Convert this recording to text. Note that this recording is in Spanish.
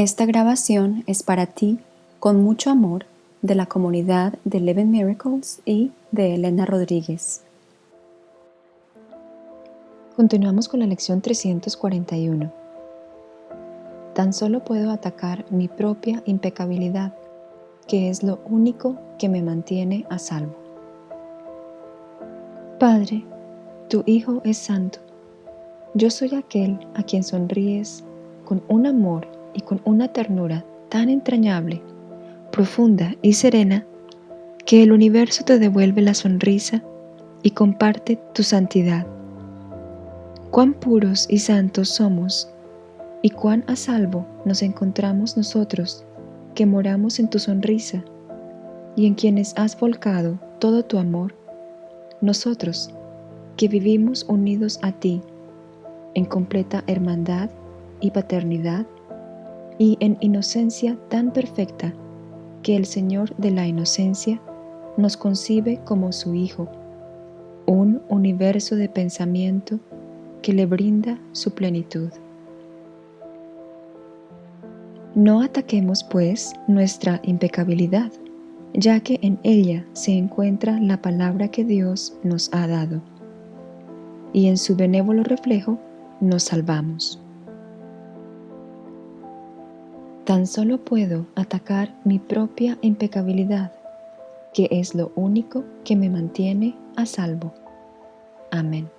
Esta grabación es para ti, con mucho amor, de la comunidad de Eleven Miracles y de Elena Rodríguez. Continuamos con la lección 341. Tan solo puedo atacar mi propia impecabilidad, que es lo único que me mantiene a salvo. Padre, tu Hijo es santo. Yo soy aquel a quien sonríes con un amor y con una ternura tan entrañable, profunda y serena, que el universo te devuelve la sonrisa y comparte tu santidad. Cuán puros y santos somos y cuán a salvo nos encontramos nosotros que moramos en tu sonrisa y en quienes has volcado todo tu amor, nosotros que vivimos unidos a ti en completa hermandad y paternidad y en inocencia tan perfecta que el Señor de la inocencia nos concibe como su Hijo, un universo de pensamiento que le brinda su plenitud. No ataquemos, pues, nuestra impecabilidad, ya que en ella se encuentra la palabra que Dios nos ha dado, y en su benévolo reflejo nos salvamos. Tan solo puedo atacar mi propia impecabilidad, que es lo único que me mantiene a salvo. Amén.